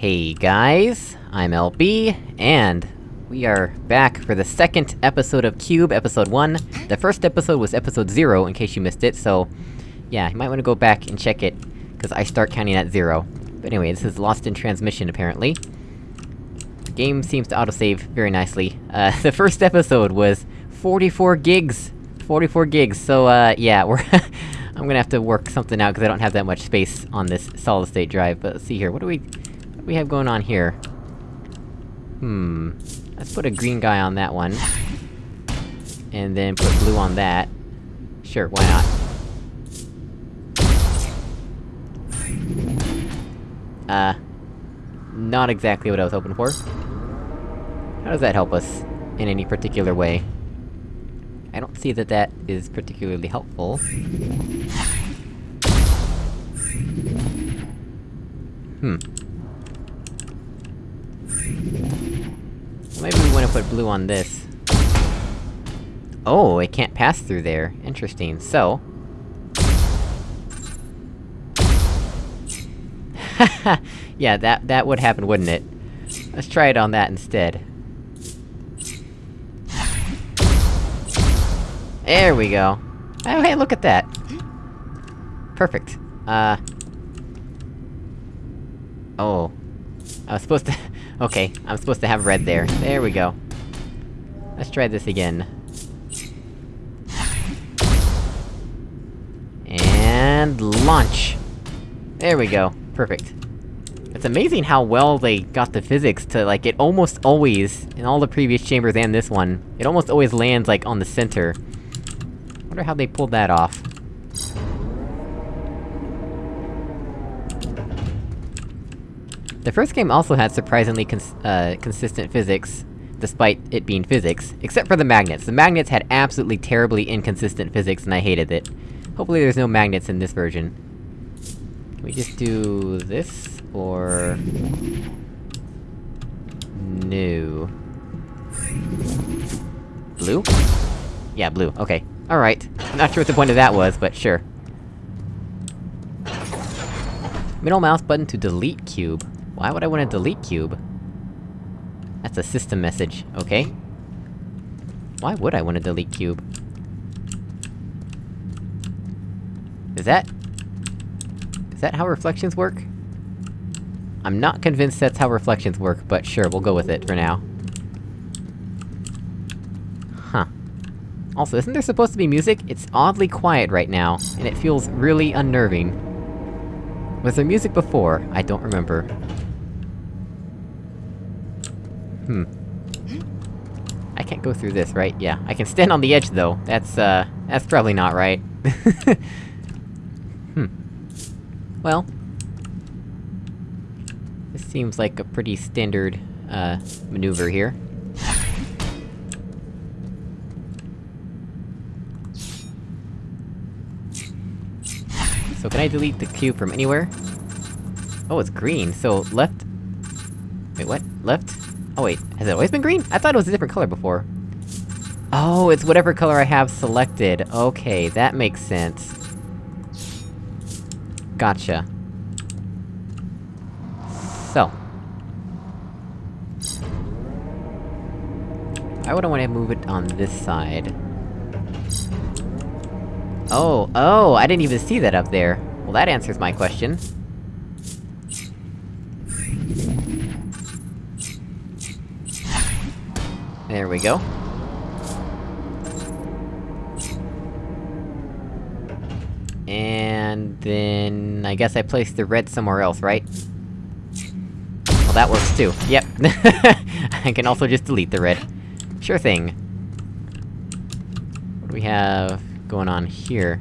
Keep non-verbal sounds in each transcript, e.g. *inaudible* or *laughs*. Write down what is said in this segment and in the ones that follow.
Hey guys, I'm LB, and we are back for the second episode of Cube, episode 1. The first episode was episode 0, in case you missed it, so... Yeah, you might wanna go back and check it, cause I start counting at 0. But anyway, this is Lost in Transmission, apparently. The game seems to autosave very nicely. Uh, *laughs* the first episode was 44 gigs! 44 gigs, so uh, yeah, *laughs* we're- I'm gonna have to work something out, cause I don't have that much space on this solid-state drive, but let's see here, what do we... What we have going on here? Hmm... Let's put a green guy on that one. And then put blue on that. Sure, why not? Uh... Not exactly what I was hoping for. How does that help us, in any particular way? I don't see that that is particularly helpful. Hmm. Maybe we wanna put blue on this. Oh, it can't pass through there. Interesting, so... *laughs* yeah, that- that would happen, wouldn't it? Let's try it on that instead. There we go! Oh hey, look at that! Perfect. Uh... Oh. I was supposed to- okay, I'm supposed to have red there. There we go. Let's try this again. And... launch! There we go. Perfect. It's amazing how well they got the physics to, like, it almost always, in all the previous chambers and this one, it almost always lands, like, on the center. Wonder how they pulled that off. The first game also had surprisingly cons uh, consistent physics, despite it being physics, except for the magnets. The magnets had absolutely terribly inconsistent physics, and I hated it. Hopefully there's no magnets in this version. Can we just do this, or... No... Blue? Yeah, blue, okay. Alright. Not sure what the point of that was, but sure. Middle mouse button to delete cube. Why would I want to delete cube? That's a system message, okay? Why would I want to delete cube? Is that... Is that how reflections work? I'm not convinced that's how reflections work, but sure, we'll go with it for now. Huh. Also, isn't there supposed to be music? It's oddly quiet right now, and it feels really unnerving. Was there music before? I don't remember. Hmm. I can't go through this, right? Yeah. I can stand on the edge, though. That's, uh... That's probably not right. *laughs* hmm. Well... This seems like a pretty standard, uh, maneuver here. So can I delete the cube from anywhere? Oh, it's green, so left... Wait, what? Left? Oh wait, has it always been green? I thought it was a different color before. Oh, it's whatever color I have selected. Okay, that makes sense. Gotcha. So. I would want to move it on this side. Oh, oh, I didn't even see that up there. Well, that answers my question. There we go. And then... I guess I placed the red somewhere else, right? Well, that works too. Yep. *laughs* I can also just delete the red. Sure thing. What do we have going on here?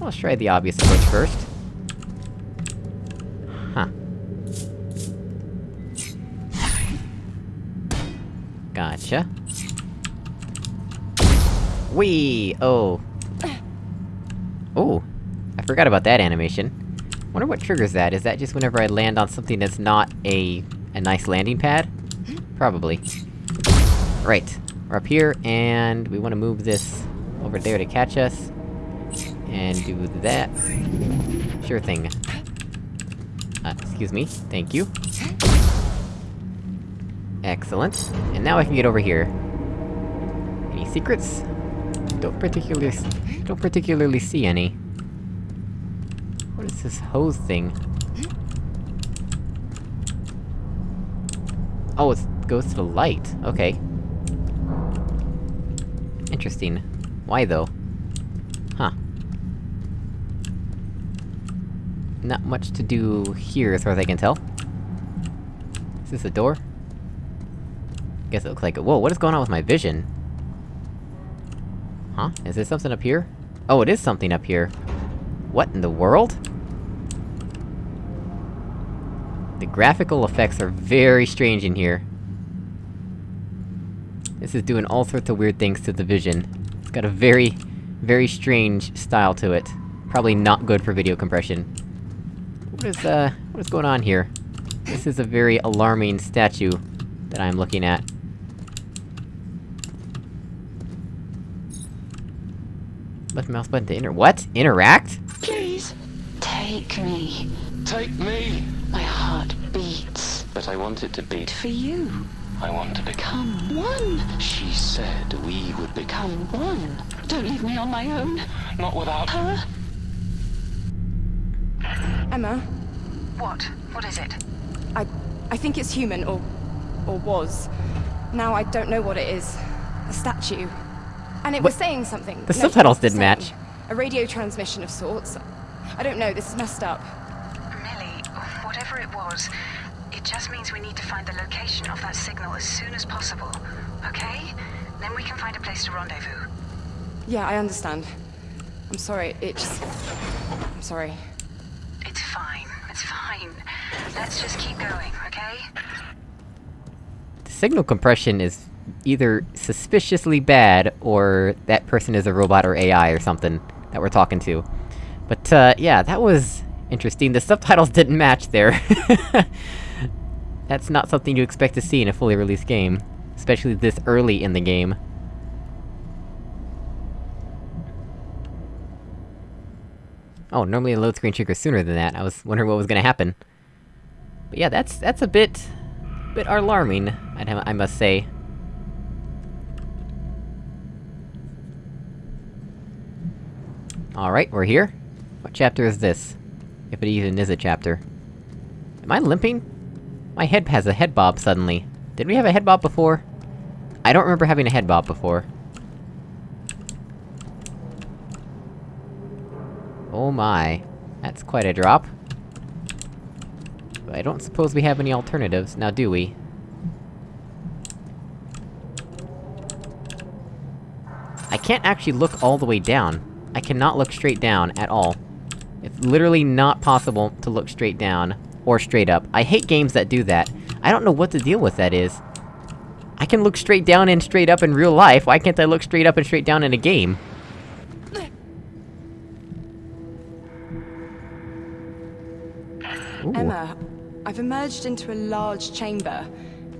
Let's try the obvious approach first. Gotcha. Whee! Oh. Oh! I forgot about that animation. Wonder what triggers that, is that just whenever I land on something that's not a... a nice landing pad? Probably. Right. We're up here, and we wanna move this over there to catch us. And do that. Sure thing. Uh, excuse me, thank you. Excellent. And now I can get over here. Any secrets? Don't particularly- don't particularly see any. What is this hose thing? Oh, it goes to the light, okay. Interesting. Why though? Huh. Not much to do here, as far as I can tell. Is this a door? Guess it looks like it- whoa, what is going on with my vision? Huh? Is there something up here? Oh, it is something up here. What in the world? The graphical effects are very strange in here. This is doing all sorts of weird things to the vision. It's got a very, very strange style to it. Probably not good for video compression. What is, uh, what is going on here? This is a very alarming statue that I'm looking at. Left mouse button to inter- what? Interact? Please, take me. Take me! My heart beats But I want it to beat. for you. I want to become. Come one. She said we would become. Come one. Don't leave me on my own. Not without. Her? Emma, What? What is it? I I think it's human or or was. Now I don't know what it is. A statue. And it was saying something. The No, subtitles didn't match. A radio transmission of sorts. I don't know, this is messed up. Millie, whatever it was, it just means we need to find the location of that signal as soon as possible. Okay? Then we can find a place to rendezvous. Yeah, I understand. I'm sorry, it just I'm sorry. It's fine. It's fine. Let's just keep going, okay? The signal compression is either suspiciously bad, or that person is a robot or AI or something that we're talking to. But, uh, yeah, that was... interesting. The subtitles *laughs* didn't match there. *laughs* That's not something you expect to see in a fully released game. Especially this early in the game. Oh, normally a load screen triggers sooner than that. I was wondering what was gonna happen. But yeah, that's- that's a bit... bit alarming, I'd I must say. Alright, we're here. What chapter is this? If it even is a chapter. Am I limping? My head has a head bob suddenly. Did we have a head bob before? I don't remember having a head bob before. Oh my. That's quite a drop. But I don't suppose we have any alternatives, now do we? I can't actually look all the way down. I cannot look straight down at all. It's literally not possible to look straight down, or straight up. I hate games that do that. I don't know what the deal with that is. I can look straight down and straight up in real life, why can't I look straight up and straight down in a game? Ooh. Emma, I've emerged into a large chamber.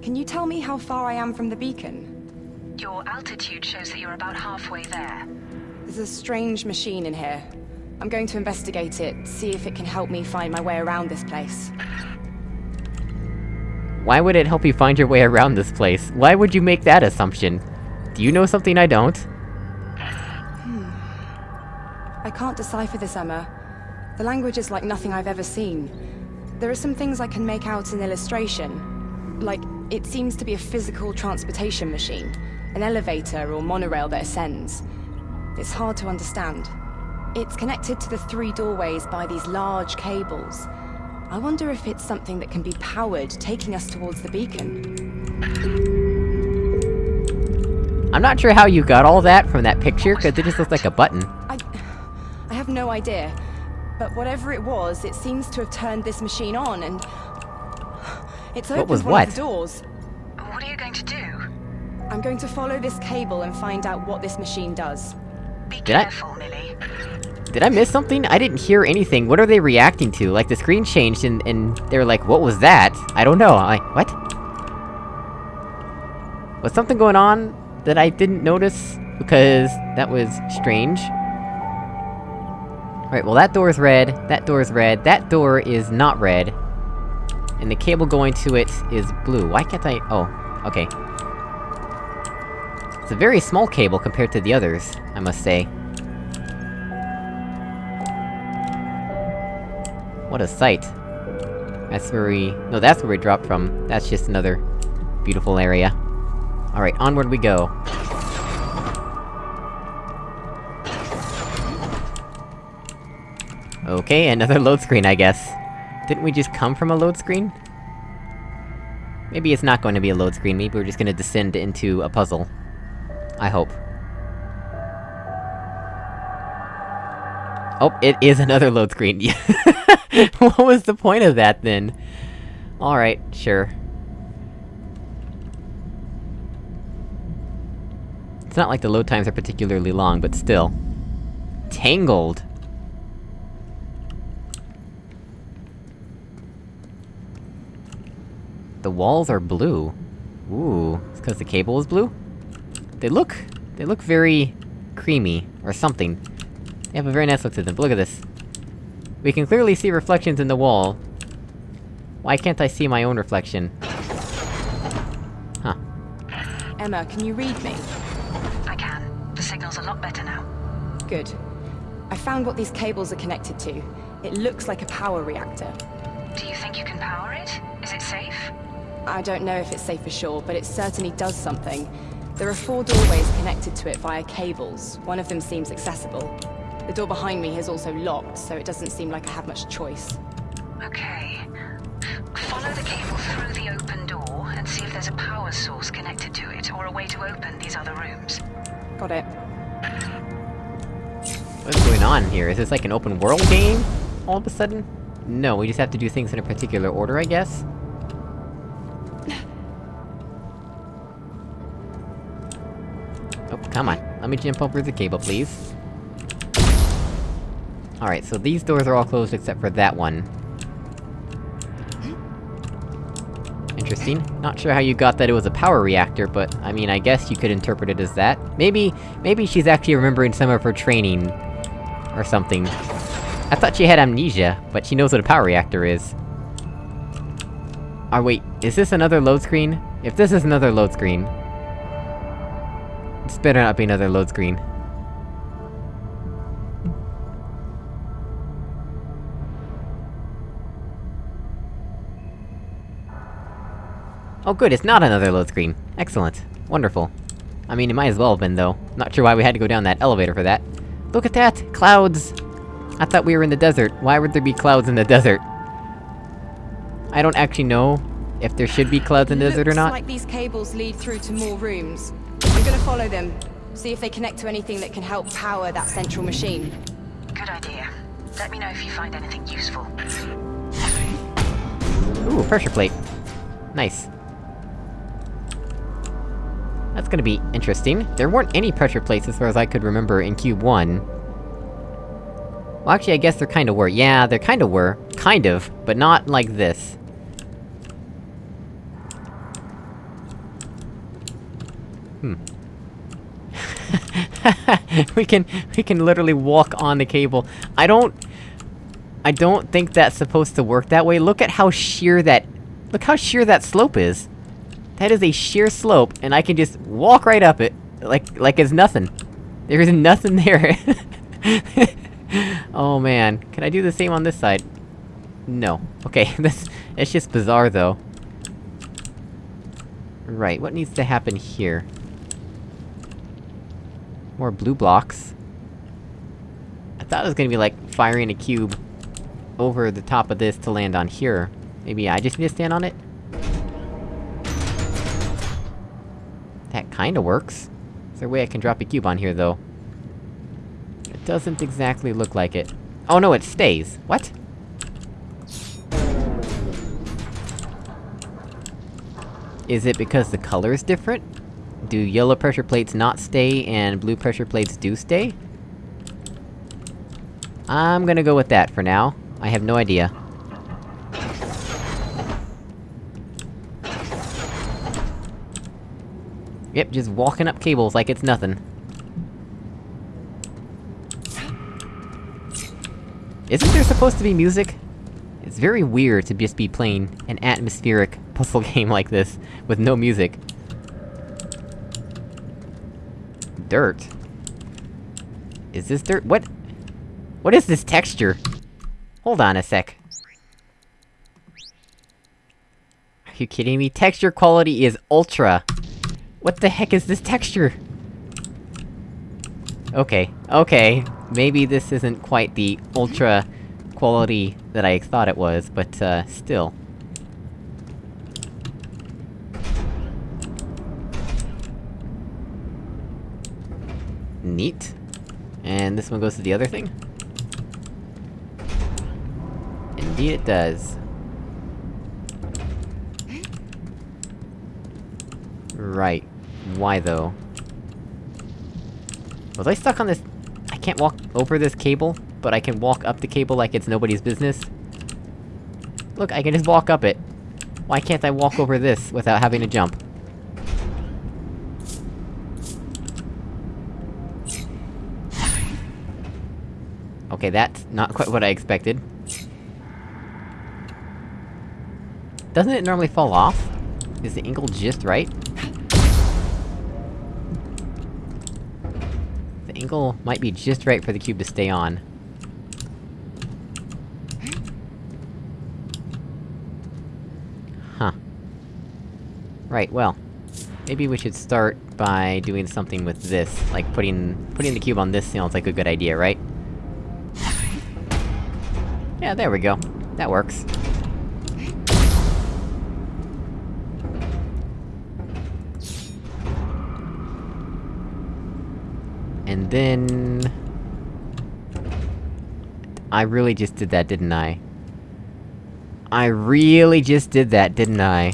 Can you tell me how far I am from the beacon? Your altitude shows that you're about halfway there. There's a strange machine in here. I'm going to investigate it, see if it can help me find my way around this place. Why would it help you find your way around this place? Why would you make that assumption? Do you know something I don't? Hmm. I can't decipher this, Emma. The language is like nothing I've ever seen. There are some things I can make out in illustration. Like, it seems to be a physical transportation machine. An elevator or monorail that ascends. It's hard to understand. It's connected to the three doorways by these large cables. I wonder if it's something that can be powered, taking us towards the beacon. I'm not sure how you got all that from that picture, cause it just looks like a button. I... I have no idea. But whatever it was, it seems to have turned this machine on and... It's opened was one what? of the doors. What are you going to do? I'm going to follow this cable and find out what this machine does. Did I-. Did I miss something? I didn't hear anything. What are they reacting to? Like, the screen changed and- and they were like, what was that? I don't know, I- what? Was something going on that I didn't notice? Because that was strange. Alright, well that door is red, that door is red, that door is not red. and the cable going to it is blue. Why can't I- oh, okay. It's a very small cable compared to the others, I must say. What a sight. That's where we- no, that's where we dropped from. That's just another beautiful area. Alright, onward we go. Okay, another load screen, I guess. Didn't we just come from a load screen? Maybe it's not going to be a load screen, maybe we're just gonna descend into a puzzle. I hope. Oh, it is another load screen. *laughs* what was the point of that, then? Alright, sure. It's not like the load times are particularly long, but still. Tangled! The walls are blue. Ooh, it's cause the cable is blue? They look... they look very... creamy, or something. They have a very nice look to them, look at this. We can clearly see reflections in the wall. Why can't I see my own reflection? Huh. Emma, can you read me? I can. The signal's a lot better now. Good. I found what these cables are connected to. It looks like a power reactor. Do you think you can power it? Is it safe? I don't know if it's safe for sure, but it certainly does something. There are four doorways connected to it via cables. One of them seems accessible. The door behind me is also locked, so it doesn't seem like I have much choice. Okay. Follow the cable through the open door and see if there's a power source connected to it or a way to open these other rooms. Got it. What's going on here? Is this like an open world game? All of a sudden? No, we just have to do things in a particular order, I guess? Come on. Let me jump over the cable, please. Alright, so these doors are all closed except for that one. Interesting. Not sure how you got that it was a power reactor, but, I mean, I guess you could interpret it as that. Maybe- maybe she's actually remembering some of her training... or something. I thought she had amnesia, but she knows what a power reactor is. Oh wait, is this another load screen? If this is another load screen... This better not be another load screen. Oh good, it's not another load screen. Excellent. Wonderful. I mean, it might as well have been, though. Not sure why we had to go down that elevator for that. Look at that! Clouds! I thought we were in the desert. Why would there be clouds in the desert? I don't actually know if there should be clouds in the desert or Looks not. like these cables lead through to more rooms. I'm gonna follow them, see if they connect to anything that can help power that central machine. Good idea. Let me know if you find anything useful. Ooh, pressure plate. Nice. That's gonna be interesting. There weren't any pressure plates as far as I could remember in Cube 1. Well, actually, I guess there kinda were. Yeah, there kinda were. Kind of, but not like this. Hmm. *laughs* we can- we can literally walk on the cable. I don't... I don't think that's supposed to work that way. Look at how sheer that... Look how sheer that slope is! That is a sheer slope, and I can just walk right up it, like- like it's nothing. There is nothing there. *laughs* oh man, can I do the same on this side? No. Okay, *laughs* this- it's just bizarre though. Right, what needs to happen here? More blue blocks. I thought it was gonna be like, firing a cube over the top of this to land on here. Maybe I just need to stand on it? That kinda works. Is there a way I can drop a cube on here, though? It doesn't exactly look like it. Oh no, it stays! What? Is it because the color is different? Do yellow pressure plates not stay, and blue pressure plates do stay? I'm gonna go with that for now. I have no idea. Yep, just walking up cables like it's nothing. Isn't there supposed to be music? It's very weird to just be playing an atmospheric *laughs* puzzle game like this, with no music. Dirt? Is this dirt? What? What is this texture? Hold on a sec. Are you kidding me? Texture quality is ultra! What the heck is this texture? Okay, okay. Maybe this isn't quite the ultra quality that I thought it was, but, uh, still. Neat. And this one goes to the other thing? Indeed it does. Right. Why though? Was I stuck on this- I can't walk over this cable, but I can walk up the cable like it's nobody's business? Look, I can just walk up it. Why can't I walk over this without having to jump? Okay, that's not quite what I expected. Doesn't it normally fall off? Is the angle just right? The angle might be just right for the cube to stay on. Huh. Right, well. Maybe we should start by doing something with this, like putting- putting the cube on this sounds like a good idea, right? Yeah, there we go. That works. And then... I really just did that, didn't I? I really just did that, didn't I?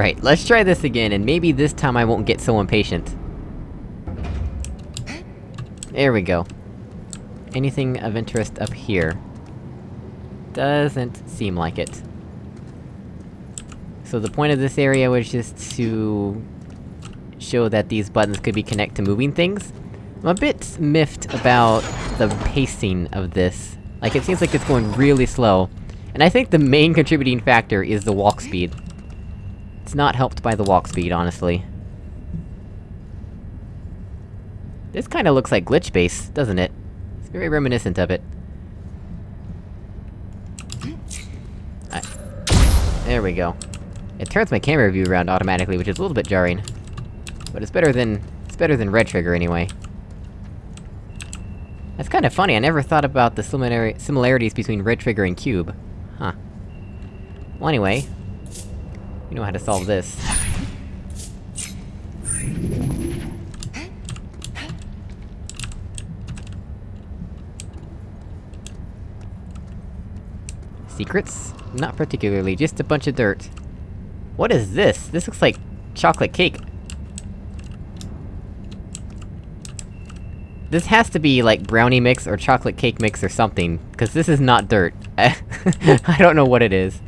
Right, let's try this again, and maybe this time I won't get so impatient. There we go. Anything of interest up here? Doesn't seem like it. So the point of this area was just to... show that these buttons could be connected to moving things. I'm a bit miffed about the pacing of this. Like, it seems like it's going really slow. And I think the main contributing factor is the walk speed. It's not helped by the walk speed, honestly. This kinda looks like Glitch Base, doesn't it? It's very reminiscent of it. I... There we go. It turns my camera view around automatically, which is a little bit jarring. But it's better than... it's better than Red Trigger, anyway. That's kinda funny, I never thought about the similar similarities between Red Trigger and Cube. Huh. Well anyway... You know how to solve this. Secrets? Not particularly, just a bunch of dirt. What is this? This looks like... chocolate cake. This has to be, like, brownie mix or chocolate cake mix or something, cause this is not dirt. *laughs* I don't know what it is.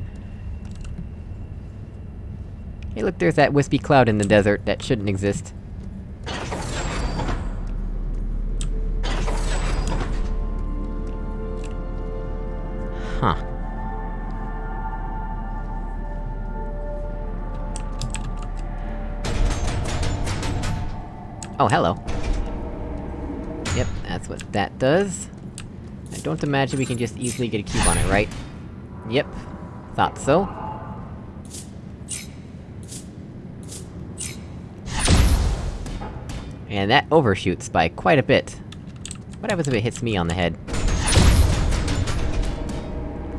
Hey look, there's that wispy cloud in the desert that shouldn't exist. Huh. Oh, hello. Yep, that's what that does. I don't imagine we can just easily get a cube on it, right? Yep. Thought so. And that overshoots by quite a bit. What happens if it hits me on the head? *laughs*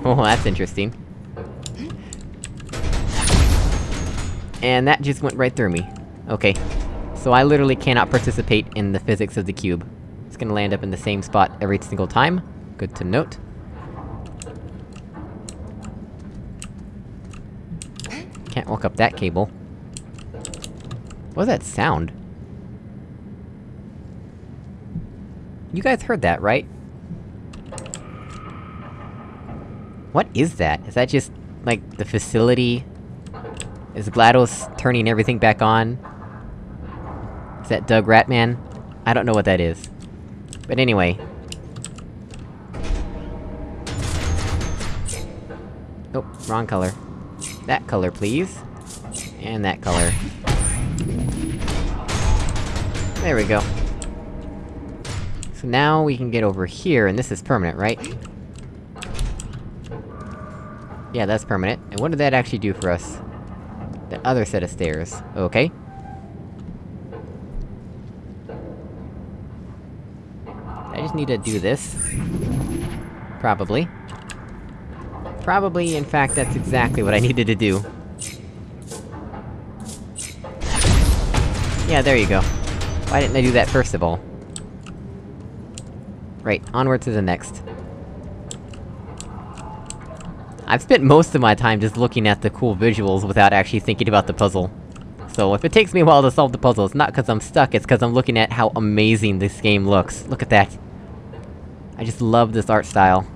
Oh, that's interesting. And that just went right through me. Okay. So I literally cannot participate in the physics of the cube. It's gonna land up in the same spot every single time. Good to note. Can't walk up that cable. What was that sound? You guys heard that, right? What is that? Is that just, like, the facility Is GLaDOS turning everything back on? Is that Doug Rattmann? I don't know what that is. But anyway. Oh, wrong color. That color, please. And that color. There we go. So now we can get over here, and this is permanent, right? Yeah, that's permanent. And what did that actually do for us? That other set of stairs. Okay. I just need to do this. Probably. Probably, in fact, that's exactly what I needed to do. Yeah, there you go. Why didn't I do that first of all? Right, onward to the next. I've spent most of my time just looking at the cool visuals without actually thinking about the puzzle. So if it takes me a while to solve the puzzle, it's not cause I'm stuck, it's cause I'm looking at how amazing this game looks. Look at that. I just love this art style.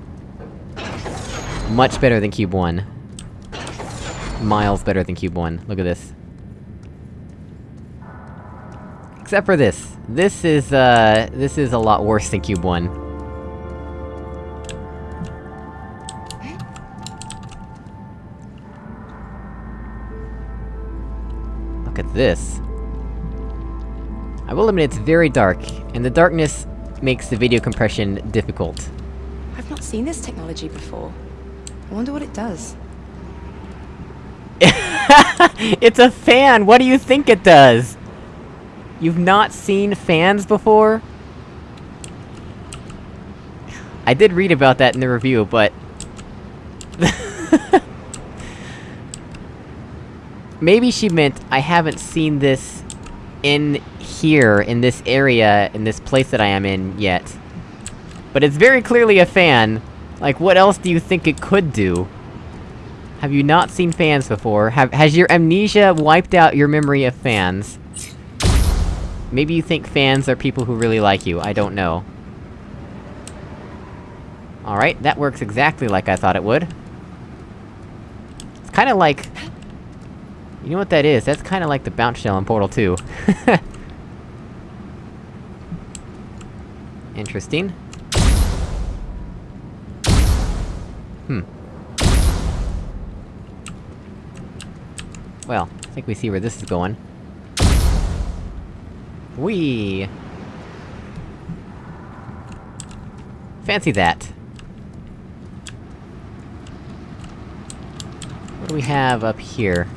Much better than Cube 1. Miles better than Cube 1. Look at this. Except for this. This is, uh... This is a lot worse than Cube 1. Look at this. I will admit it's very dark, and the darkness makes the video compression difficult. I've not seen this technology before. I wonder what it does. *laughs* it's a fan! What do you think it does? You've not seen fans before? I did read about that in the review, but... *laughs* Maybe she meant, I haven't seen this in here, in this area, in this place that I am in, yet. But it's very clearly a fan! Like, what else do you think it could do? Have you not seen fans before? Have- has your amnesia wiped out your memory of fans? Maybe you think fans are people who really like you, I don't know. Alright, that works exactly like I thought it would. It's kinda like... You know what that is? That's kinda like the bounce shell in Portal 2. *laughs* Interesting. Hmm. Well, I think we see where this is going. Whee! Fancy that. What do we have up here?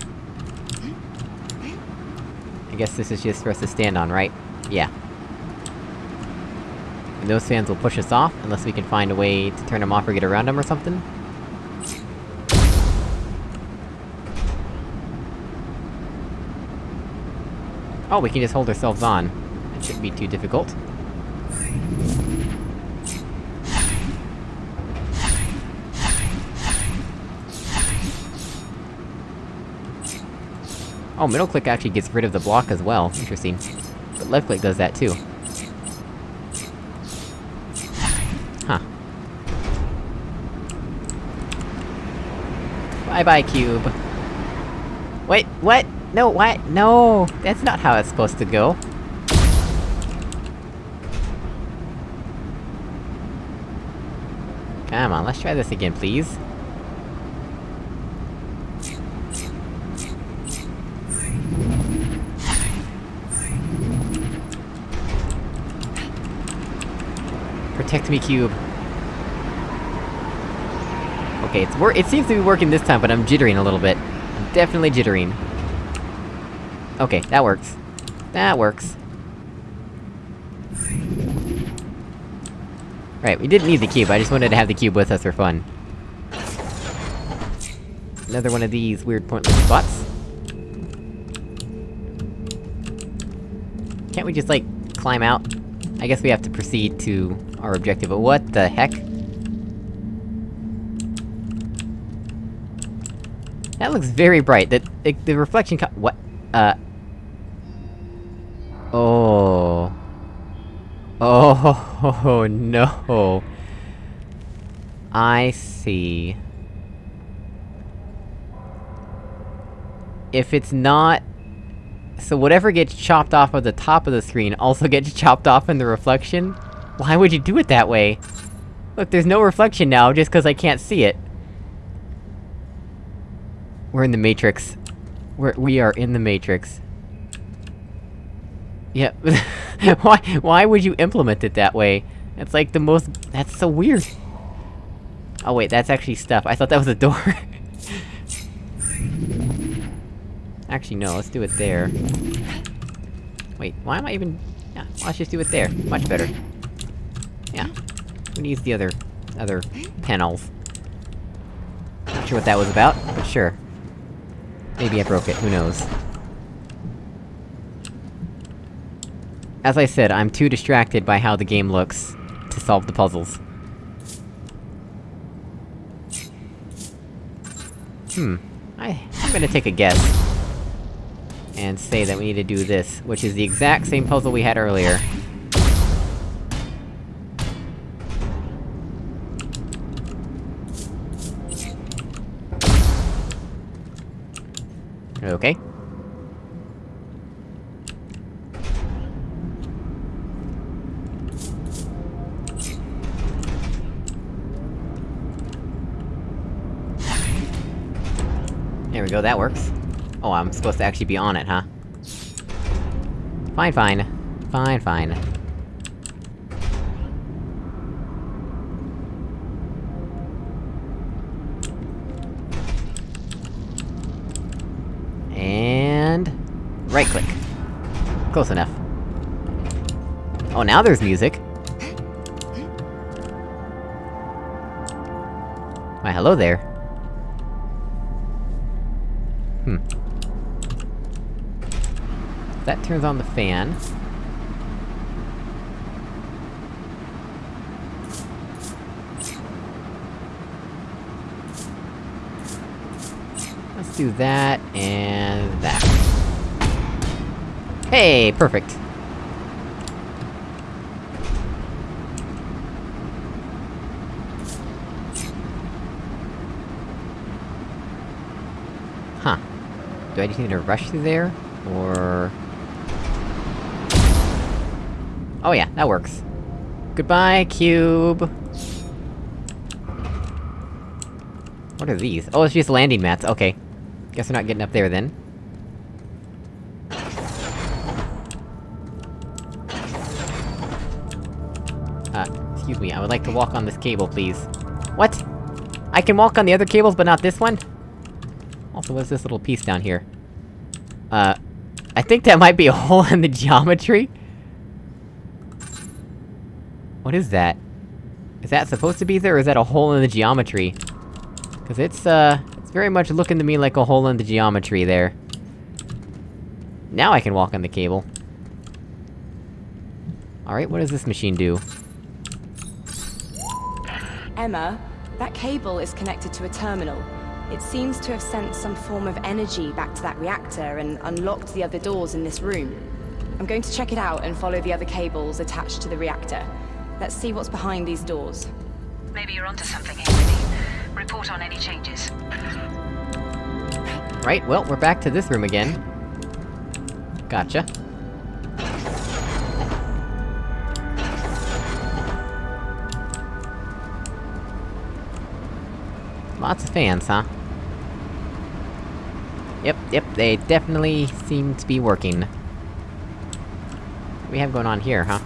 I guess this is just for us to stand on, right? Yeah. And those fans will push us off, unless we can find a way to turn them off or get around them or something? Oh, we can just hold ourselves on. That shouldn't be too difficult. Oh, middle click actually gets rid of the block as well. Interesting. But left click does that too. Huh. Bye-bye, cube. Wait, what? No, what? No! That's not how it's supposed to go. Come on, let's try this again, please. Protect me, cube. Okay, it's wor- it seems to be working this time, but I'm jittering a little bit. I'm definitely jittering. Okay, that works. That works. Right, we didn't need the cube, I just wanted to have the cube with us for fun. Another one of these weird pointless spots. Can't we just, like, climb out? I guess we have to proceed to our objective, but what the heck? That looks very bright, that- the reflection co- what? Uh... Oh... Oh, *laughs* no! I see. if it's not... So whatever gets chopped off of the top of the screen also gets *laughs* chopped off in the reflection? Why would you do it that way? Look, there's no reflection now, just cause I can't see it. We're in the Matrix. We're- we are in the Matrix. Yep. *laughs* why- why would you implement it that way? It's like the most- that's so weird. Oh wait, that's actually stuff. I thought that was a door. *laughs* actually, no, let's do it there. Wait, why am I even- yeah, let's just do it there. Much better. Yeah. Who needs the other... other panels? Not sure what that was about, but sure. Maybe I broke it, who knows. As I said, I'm too distracted by how the game looks to solve the puzzles. Hmm. I- I'm gonna take a guess. And say that we need to do this, which is the exact same puzzle we had earlier. Okay. We go, that works. Oh, I'm supposed to actually be on it, huh? Fine, fine. Fine, fine. And... Right-click. Close enough. Oh, now there's music! Why, hello there. That turns on the fan. Let's do that, and that. Hey, perfect! Huh. Do I just need to rush through there? Or... Oh yeah, that works. Goodbye, cube! What are these? Oh, it's just landing mats, okay. Guess we're not getting up there then. Uh, excuse me, I would like to walk on this cable, please. What? I can walk on the other cables, but not this one? Also, what's this little piece down here? Uh, I think that might be a hole *laughs* in the geometry? What is that? Is that supposed to be there, or is that a hole in the geometry? Cause it's, uh, it's very much looking to me like a hole in the geometry there. Now I can walk on the cable. Alright, what does this machine do? Emma, that cable is connected to a terminal. It seems to have sent some form of energy back to that reactor and unlocked the other doors in this room. I'm going to check it out and follow the other cables attached to the reactor. Let's see what's behind these doors. Maybe you're onto something, Haley. Report on any changes. Right, well, we're back to this room again. Gotcha. Lots of fans, huh? Yep, yep, they definitely seem to be working. What we have going on here, huh?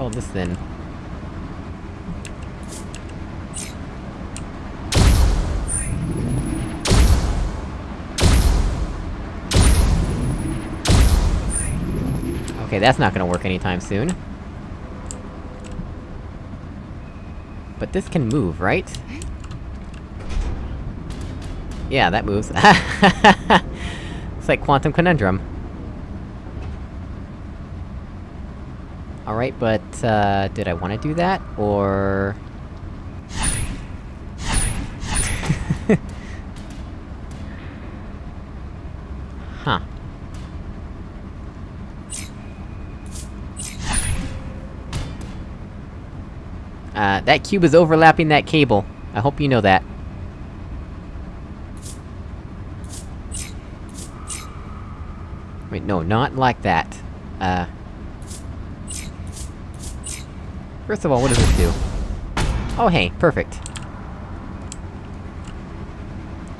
All this then? Okay, that's not gonna work anytime soon. But this can move, right? Yeah, that moves. *laughs* it's like Quantum Conundrum. Alright, but, uh, did I wanna do that, or... *laughs* huh. Uh, that cube is overlapping that cable. I hope you know that. Wait, no, not like that. Uh... First of all, what does this do? Oh hey, perfect.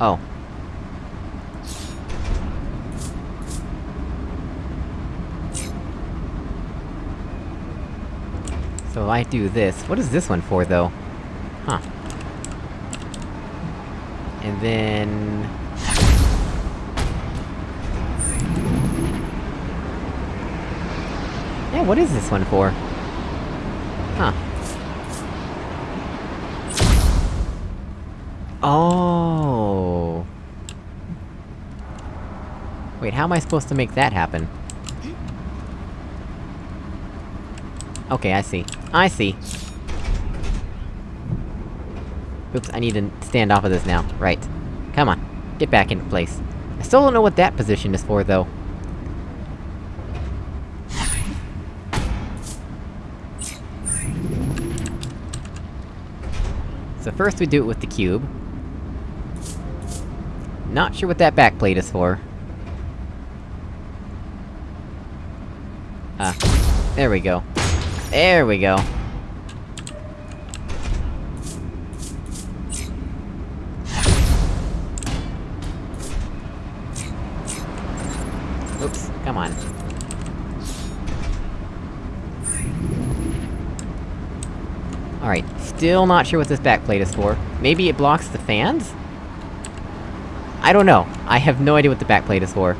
Oh. So I do this, what is this one for, though? Huh. And then... Yeah, what is this one for? Huh. Oh. Wait, how am I supposed to make that happen? Okay, I see. I see. Oops, I need to stand off of this now. Right. Come on. Get back into place. I still don't know what that position is for, though. So first we do it with the cube. Not sure what that backplate is for. Ah. There we go. There we go. Oops, come on. Alright, still not sure what this backplate is for. Maybe it blocks the fans? I don't know. I have no idea what the backplate is for.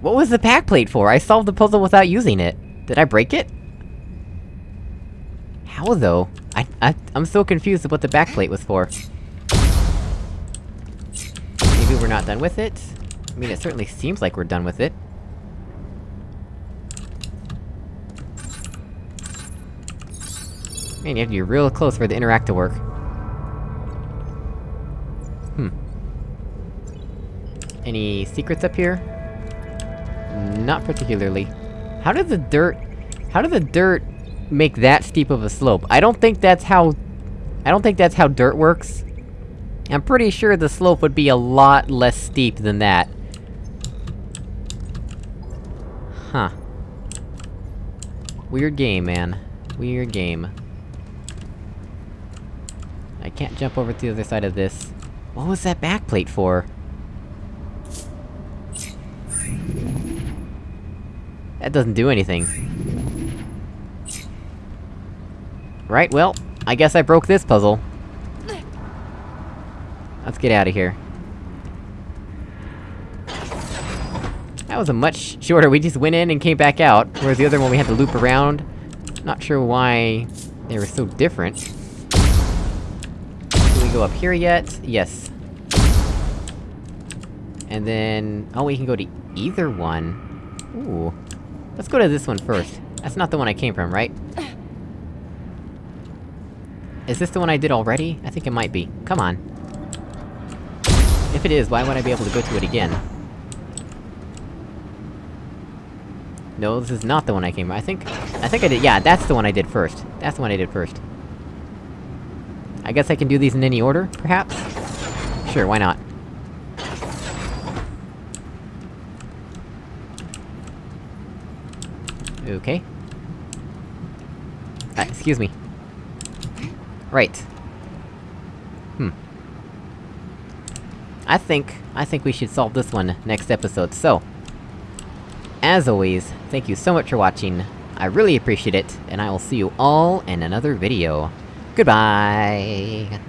What was the backplate for? I solved the puzzle without using it. Did I break it? How though? I- I- I'm so confused of what the backplate was for. Maybe we're not done with it? I mean, it certainly seems like we're done with it. Man, you have to be real close for the interact to work. Hmm. Any secrets up here? Not particularly. How did the dirt... How did the dirt make that steep of a slope? I don't think that's how... I don't think that's how dirt works. I'm pretty sure the slope would be a lot less steep than that. Huh. Weird game, man. Weird game. I can't jump over to the other side of this. What was that backplate for? That doesn't do anything. Right, well, I guess I broke this puzzle. Let's get out of here. That was a much shorter, we just went in and came back out, whereas the other one we had to loop around. Not sure why they were so different. Go up here yet? Yes. And then... Oh, we can go to either one. Ooh. Let's go to this one first. That's not the one I came from, right? Is this the one I did already? I think it might be. Come on. If it is, why would I be able to go to it again? No, this is not the one I came from. I think... I think I did- yeah, that's the one I did first. That's the one I did first. I guess I can do these in any order, perhaps? Sure, why not? Okay. Uh, excuse me. Right. Hmm. I think... I think we should solve this one next episode, so... As always, thank you so much for watching, I really appreciate it, and I will see you all in another video. Goodbye!